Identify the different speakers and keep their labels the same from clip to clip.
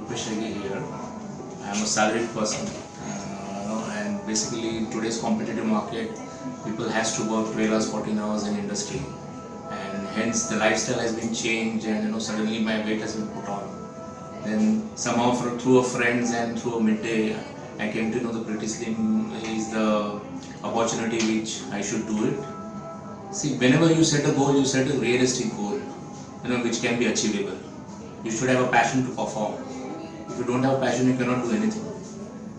Speaker 1: Rupesh here. I am a salaried person, uh, and basically in today's competitive market, people has to work 12 hours, 14 hours in industry, and hence the lifestyle has been changed, and you know suddenly my weight has been put on. Then somehow through a friends and through a midday, I came to know the Pretty Slim is the opportunity which I should do it. See, whenever you set a goal, you set a realistic goal, you know, which can be achievable. You should have a passion to perform. If you don't have passion, you cannot do anything.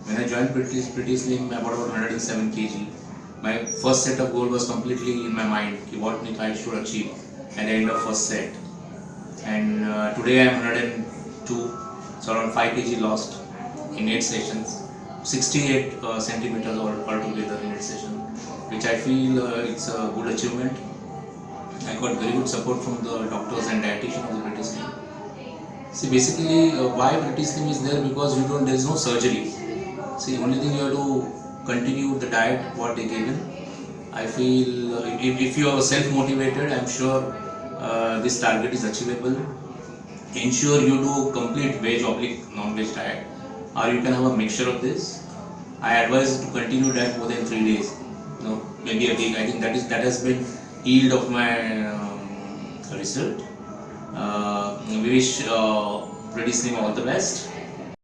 Speaker 1: When I joined Pretty, Pretty Slim, I bought about 107 kg. My first set of goal was completely in my mind. What I should achieve at the end of first set. And uh, today I am 102, so around 5 kg lost in 8 sessions. 68 uh, centimeters altogether in 8 sessions, which I feel uh, it's a good achievement. I got very good support from the doctors and See, basically, uh, why Pretty Slim is there because you don't. There is no surgery. See, only thing you have to continue the diet what they given. I feel uh, if, if you are self-motivated, I'm sure uh, this target is achievable. Ensure you do complete veg oblique non-veg diet, or you can have a mixture of this. I advise to continue that more than three days. Know, maybe a week. I think that is that has been yield of my um, result. Uh, we wish uh, Pretty Slim all the best.